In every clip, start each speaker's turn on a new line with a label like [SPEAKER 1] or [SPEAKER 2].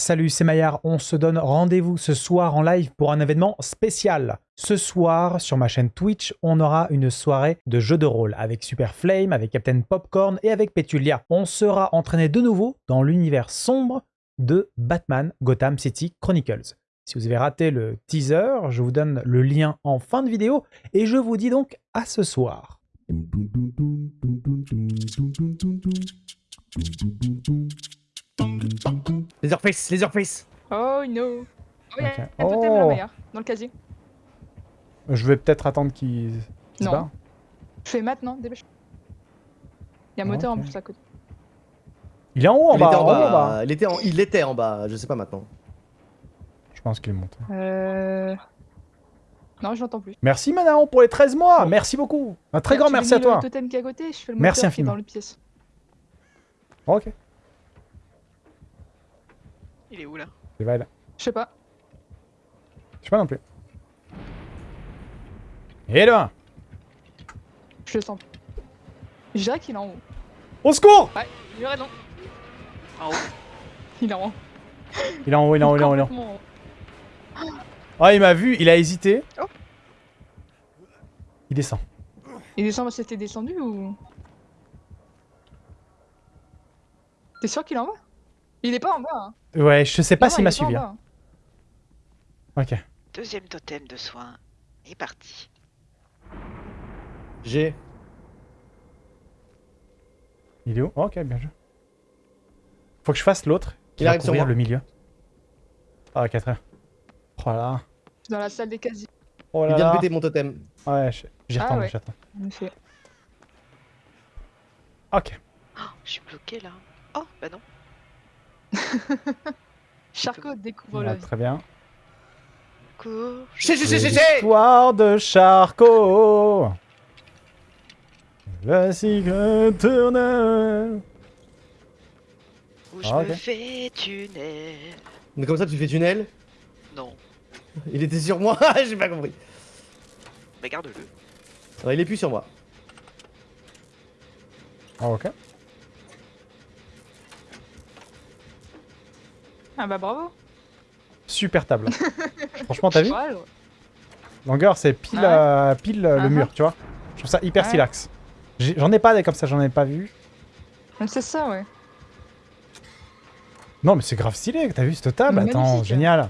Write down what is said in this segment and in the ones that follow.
[SPEAKER 1] Salut, c'est Maillard. On se donne rendez-vous ce soir en live pour un événement spécial. Ce soir, sur ma chaîne Twitch, on aura une soirée de jeux de rôle avec Super Flame, avec Captain Popcorn et avec Petulia. On sera entraîné de nouveau dans l'univers sombre de Batman Gotham City Chronicles. Si vous avez raté le teaser, je vous donne le lien en fin de vidéo et je vous dis donc à ce soir.
[SPEAKER 2] Laserface, Laserface
[SPEAKER 3] Oh no Oh, il y a
[SPEAKER 1] Ok.
[SPEAKER 3] un totem
[SPEAKER 1] Oh.
[SPEAKER 3] Dans le casier.
[SPEAKER 1] Je vais peut-être attendre qu'il se
[SPEAKER 3] Non.
[SPEAKER 1] barre.
[SPEAKER 3] Je fais maintenant, dépêche. Il y a un moteur en plus à côté.
[SPEAKER 1] Il est en haut, en
[SPEAKER 2] il,
[SPEAKER 1] bas,
[SPEAKER 2] était
[SPEAKER 1] en
[SPEAKER 2] en
[SPEAKER 1] haut, en
[SPEAKER 2] bas.
[SPEAKER 1] bas.
[SPEAKER 2] Il, était en... il était en bas, je sais pas maintenant.
[SPEAKER 1] Je pense qu'il est monté.
[SPEAKER 3] Euh... Non, je l'entends plus.
[SPEAKER 1] Merci Manaon pour les 13 mois. Merci beaucoup. Un très grand merci à toi.
[SPEAKER 3] le totem qui est à côté, je fais le moteur
[SPEAKER 1] Merci
[SPEAKER 3] qui est
[SPEAKER 1] infiniment.
[SPEAKER 3] dans le pièce.
[SPEAKER 1] Ok.
[SPEAKER 4] Il est où là?
[SPEAKER 1] C'est vrai là.
[SPEAKER 3] Je sais pas.
[SPEAKER 1] Je sais pas non plus. Et là
[SPEAKER 3] Je le sens. Je dirais qu'il est en haut.
[SPEAKER 1] Au secours
[SPEAKER 3] Ouais, il a raison.
[SPEAKER 4] En haut.
[SPEAKER 3] Il est en haut.
[SPEAKER 1] Il est en haut, il est en haut, il est en haut. il est en haut.
[SPEAKER 3] Complètement en haut.
[SPEAKER 1] Ah, il m'a vu, il a hésité.
[SPEAKER 3] Oh.
[SPEAKER 1] Il descend.
[SPEAKER 3] Il descend parce que t'es descendu ou... T'es sûr qu'il est en bas? Il est pas en bas. Hein.
[SPEAKER 1] Ouais, je sais pas
[SPEAKER 3] Non,
[SPEAKER 1] s'il
[SPEAKER 3] il
[SPEAKER 1] m'a suivi. hein. Ok.
[SPEAKER 4] Deuxième totem de soin est parti.
[SPEAKER 2] J'ai.
[SPEAKER 1] Il est où? Ok, bien joué. Faut que je fasse l'autre. Qui
[SPEAKER 2] Il
[SPEAKER 1] va
[SPEAKER 2] arrive sur moi.
[SPEAKER 1] le milieu. Ah, 4 heures. Oh là.
[SPEAKER 3] Dans la salle des casiers.
[SPEAKER 1] Oh
[SPEAKER 2] Il
[SPEAKER 1] là
[SPEAKER 2] vient de péter mon totem.
[SPEAKER 1] Ouais, j'y
[SPEAKER 3] Ah
[SPEAKER 1] retourne,
[SPEAKER 3] ouais. effet.
[SPEAKER 1] Ok.
[SPEAKER 4] Oh, je suis bloqué là. Oh, bah non.
[SPEAKER 3] Charcot découvre
[SPEAKER 1] Ouais,
[SPEAKER 3] la vie.
[SPEAKER 1] très bien.
[SPEAKER 4] Cours.
[SPEAKER 2] Chez, chez, chez, chez, chez
[SPEAKER 1] L'histoire de Charcot. Le cycle éternel.
[SPEAKER 4] Où je
[SPEAKER 1] Ah,
[SPEAKER 4] me fais tunnel.
[SPEAKER 2] Mais comme ça, tu fais tunnel
[SPEAKER 4] Non,
[SPEAKER 2] Il était sur moi J'ai pas compris.
[SPEAKER 4] mais garde-le.
[SPEAKER 2] Non, il est plus sur moi.
[SPEAKER 1] Ah, ok.
[SPEAKER 3] Ah bah bravo.
[SPEAKER 1] Super table. Franchement, t'as vu. Longueur, c'est pile,
[SPEAKER 3] Ah
[SPEAKER 1] euh, pile euh, le
[SPEAKER 3] Ah
[SPEAKER 1] mur, tu vois. Je trouve ça hyper
[SPEAKER 3] Ouais.
[SPEAKER 1] stylax. J'ai- J'en ai pas des comme ça, j'en ai pas vu.
[SPEAKER 3] C'est ça, ouais.
[SPEAKER 1] Non, mais c'est grave stylé, t'as vu cette table
[SPEAKER 3] Magnifique.
[SPEAKER 1] Attends, génial.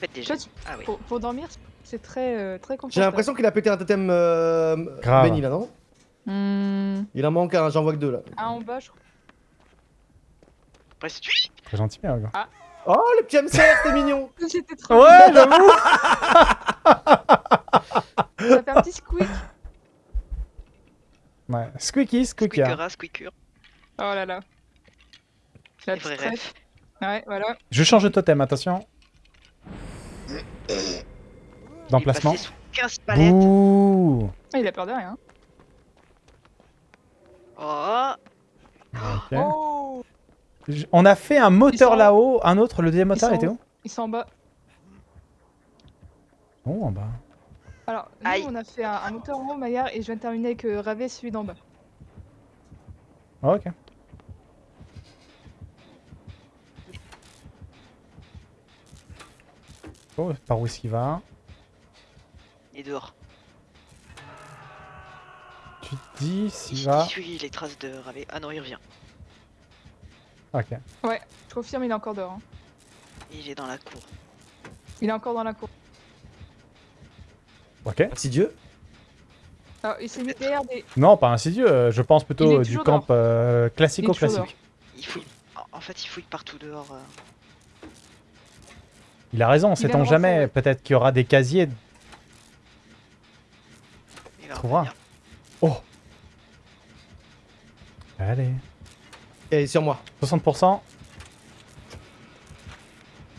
[SPEAKER 4] Faites déjà. Ah oui.
[SPEAKER 3] pour, pour dormir, c'est très, euh, très confortable.
[SPEAKER 2] J'ai l'impression qu'il a pété un totem euh...
[SPEAKER 1] Grave.
[SPEAKER 2] Benny là, non?
[SPEAKER 3] Hmm,
[SPEAKER 2] Il en manque un, j'en vois que deux là.
[SPEAKER 3] un en bas, je crois.
[SPEAKER 4] Après, si tu...
[SPEAKER 1] Très gentil, mais gars.
[SPEAKER 2] Oh, le petit hamster, c'est mignon
[SPEAKER 3] J'étais trop.
[SPEAKER 1] Ouais, j'avoue
[SPEAKER 3] Ça fait un petit squeak.
[SPEAKER 1] Ouais, squeaky, squeaky.
[SPEAKER 4] Squeakera, squeaker.
[SPEAKER 3] Oh là là. La
[SPEAKER 4] refs.
[SPEAKER 3] traite. Ouais, voilà.
[SPEAKER 1] Je change de totem, attention. D'emplacement.
[SPEAKER 4] Il est passé sous 15 palettes.
[SPEAKER 1] Bouh
[SPEAKER 3] Ah, il a peur de rien.
[SPEAKER 4] Oh.
[SPEAKER 3] Oh
[SPEAKER 1] On a fait un moteur
[SPEAKER 3] sont-
[SPEAKER 1] là-haut, un autre, le deuxième moteur était
[SPEAKER 3] où Ils sont en bas.
[SPEAKER 1] Oh, en bas.
[SPEAKER 3] Alors, nous,
[SPEAKER 4] Aïe.
[SPEAKER 3] on a fait un, un moteur en haut, Maillard, et je viens de terminer avec euh, Ravé, celui d'en bas.
[SPEAKER 1] Oh, ok. Oh, par où est-ce qu'il va
[SPEAKER 4] il est dehors.
[SPEAKER 1] Tu te dis s'il
[SPEAKER 4] Il
[SPEAKER 1] va...
[SPEAKER 4] suit les traces de Ravé. Ah non, il revient.
[SPEAKER 1] Ok.
[SPEAKER 3] Je confirme, il est encore dehors. hein.
[SPEAKER 4] Il est dans la cour.
[SPEAKER 3] Il est encore dans la cour.
[SPEAKER 1] Ok.
[SPEAKER 2] Merci Dieu.
[SPEAKER 3] Alors, il s'est mis derrière des...
[SPEAKER 1] Non, pas insidieux, euh, je pense
[SPEAKER 3] Il
[SPEAKER 1] plutôt euh, du camp euh,
[SPEAKER 3] Il
[SPEAKER 1] classico-classique.
[SPEAKER 4] Il fouille. En- fait, il fouille partout dehors. euh.
[SPEAKER 1] Il a raison,
[SPEAKER 3] Il
[SPEAKER 1] sait-on jamais,
[SPEAKER 3] ouais.
[SPEAKER 1] peut-être qu'il y aura des casiers.
[SPEAKER 4] Il va
[SPEAKER 1] Trouvera. Oh Allez.
[SPEAKER 2] Il est sur moi.
[SPEAKER 1] 60%.
[SPEAKER 2] Ok,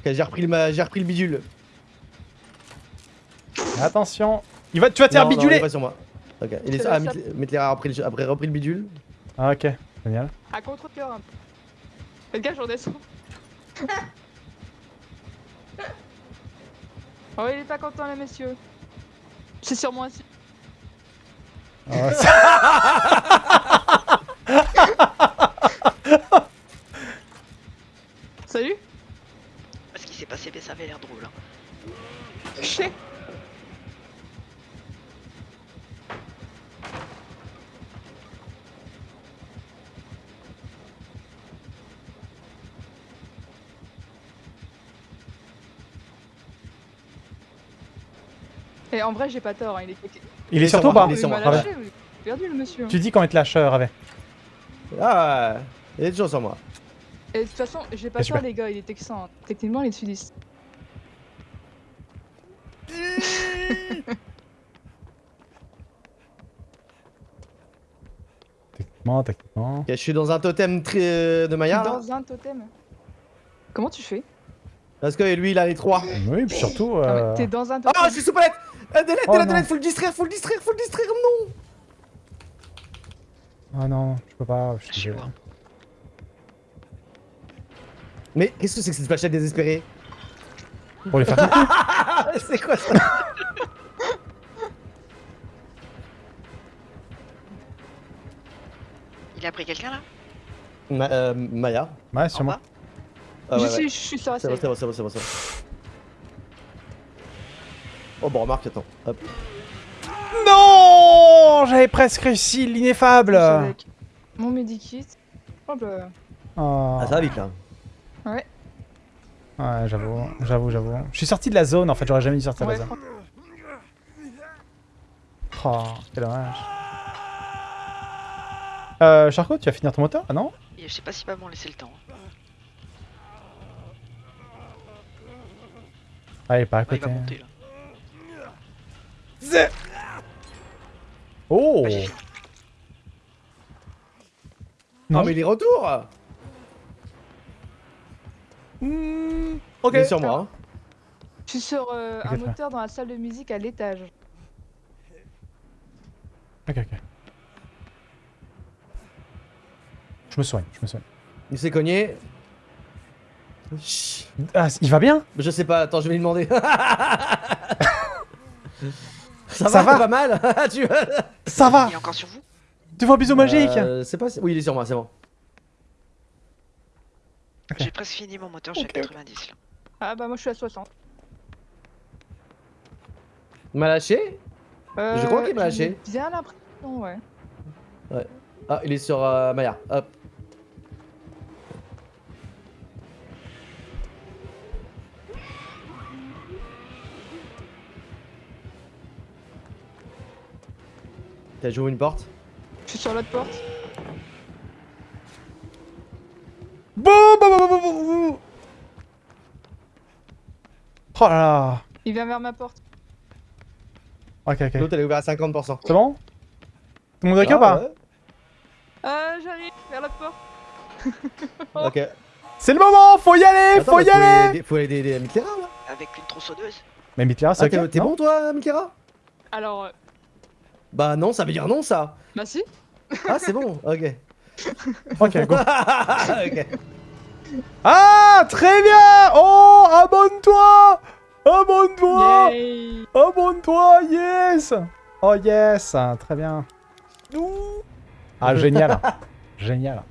[SPEAKER 2] j'ai repris, le ma- j'ai repris le bidule.
[SPEAKER 1] Attention. Il va... Tu vas te faire
[SPEAKER 2] Non, non, il
[SPEAKER 1] biduler
[SPEAKER 2] est pas sur moi. Ok, il est Ah, Mitler Mitler a repris le... après repris le bidule.
[SPEAKER 1] Ah, ok, génial.
[SPEAKER 3] À contre-cœur un peu. Faites gaffe, je redescends. oh, il est pas content, là, messieurs. C'est sur moi aussi.
[SPEAKER 1] Ah,
[SPEAKER 3] Salut
[SPEAKER 4] Ce qui s'est passé, mais ça avait l'air drôle. hein.
[SPEAKER 3] Je sais. Et en vrai, j'ai pas tort, hein, il est
[SPEAKER 1] Il est sur
[SPEAKER 2] sur
[SPEAKER 1] toi ou pas
[SPEAKER 2] il est sur moi.
[SPEAKER 1] Ah
[SPEAKER 3] perdu le monsieur.
[SPEAKER 1] Tu dis quand il te lâche, euh, Ravet.
[SPEAKER 2] Ah, il est toujours sur moi.
[SPEAKER 3] Et de toute façon, j'ai pas tort,
[SPEAKER 1] super.
[SPEAKER 3] les gars, il est texan. hein. Techniquement, il est sudiste.
[SPEAKER 1] Techniquement, techniquement.
[SPEAKER 2] Ok, je suis dans un totem très de Maya là.
[SPEAKER 3] Dans un totem. Comment tu fais?
[SPEAKER 2] Parce que lui il a les trois.
[SPEAKER 1] Oui, puis surtout. Euh,
[SPEAKER 3] T'es dans un totem.
[SPEAKER 2] Ah, je suis sous palette euh, Délette,
[SPEAKER 1] Oh,
[SPEAKER 2] délette, faut le distraire, faut le distraire, faut le distraire, non
[SPEAKER 1] Ah non, je peux pas. Je suis.
[SPEAKER 2] Mais qu'est-ce que c'est que cette flashette désespérée
[SPEAKER 1] Pour les faire.
[SPEAKER 2] Ah, c'est quoi ça
[SPEAKER 4] Il a pris quelqu'un là
[SPEAKER 2] Ma- euh, Maya
[SPEAKER 1] Ouais, sur
[SPEAKER 4] En
[SPEAKER 1] moi.
[SPEAKER 4] bas
[SPEAKER 2] Ah
[SPEAKER 3] je,
[SPEAKER 2] ouais,
[SPEAKER 3] suis, je suis sur la
[SPEAKER 2] C'est bon,
[SPEAKER 3] scène.
[SPEAKER 2] c'est bon, c'est bon, c'est bon. Oh bon, remarque, attends. Hop.
[SPEAKER 1] Non J'avais presque réussi l'ineffable.
[SPEAKER 3] Mon medikit.
[SPEAKER 1] Oh.
[SPEAKER 2] Ah, ça va vite là.
[SPEAKER 3] Ouais.
[SPEAKER 1] Ouais, j'avoue, j'avoue, j'avoue. Je suis sorti de la zone en fait, j'aurais jamais dû sortir de
[SPEAKER 3] Ouais,
[SPEAKER 1] la zone. Oh, quel dommage. Euh, Charcot, tu vas finir ton moteur Ah non
[SPEAKER 4] Je sais pas s'il va m'en laisser le temps.
[SPEAKER 1] Ah, il est pas à
[SPEAKER 4] Ouais, il
[SPEAKER 1] côté.
[SPEAKER 4] va monter là.
[SPEAKER 1] Oh
[SPEAKER 4] fini.
[SPEAKER 1] Non.
[SPEAKER 2] Oh, mais il est retour
[SPEAKER 1] Hmm, Ok.
[SPEAKER 2] Il est sur moi.
[SPEAKER 3] Je suis sur euh, un moteur dans la salle de musique à l'étage.
[SPEAKER 1] Ok, ok. Je me soigne, je me soigne.
[SPEAKER 2] Il s'est cogné. Chut.
[SPEAKER 1] Ah, il va bien?
[SPEAKER 2] Je sais pas, attends, je vais lui demander. ça,
[SPEAKER 1] Ça
[SPEAKER 2] va,
[SPEAKER 1] va?
[SPEAKER 2] pas mal tu vois
[SPEAKER 1] Ça va
[SPEAKER 4] Il est encore sur vous?
[SPEAKER 1] Tu vois un bisou magique?
[SPEAKER 2] Euh, C'est pas. Oui, il est sur moi, c'est bon.
[SPEAKER 4] J'ai presque fini mon moteur, je suis à 90 là.
[SPEAKER 3] Ah bah moi je suis à 60.
[SPEAKER 2] Il m'a lâché?
[SPEAKER 3] Euh,
[SPEAKER 2] Je crois qu'il m'a
[SPEAKER 3] ai
[SPEAKER 2] lâché.
[SPEAKER 3] Bien l'impression, ouais.
[SPEAKER 2] Ah, il est sur euh, Maya. Hop. T'as joué une porte?
[SPEAKER 3] Je suis sur l'autre porte.
[SPEAKER 1] Oh là là
[SPEAKER 3] Il vient vers ma porte.
[SPEAKER 1] Ok, ok.
[SPEAKER 2] L'autre elle est ouverte à 50%.
[SPEAKER 1] C'est bon? Tout le monde est ou
[SPEAKER 2] Ah,
[SPEAKER 1] pas?
[SPEAKER 3] Euh, j'arrive vers l'autre porte.
[SPEAKER 2] Ok.
[SPEAKER 1] C'est le moment Faut y aller
[SPEAKER 2] Attends,
[SPEAKER 1] Faut y aller
[SPEAKER 2] aider- Faut aider les Miklera là
[SPEAKER 4] Avec une tronçonneuse.
[SPEAKER 1] Mais Mitler, c'est
[SPEAKER 2] Ah,
[SPEAKER 1] ok
[SPEAKER 2] t'es bon toi, Miklera
[SPEAKER 3] Alors, euh,
[SPEAKER 2] Bah non, ça veut dire non ça
[SPEAKER 3] bah si.
[SPEAKER 2] Ah, c'est bon, ok.
[SPEAKER 1] Ok, go.
[SPEAKER 2] ok.
[SPEAKER 1] Ah, très bien Oh, abonne-toi Abonne-toi. Abonne-toi, yes. Oh yes Très bien. Ah, génial. Génial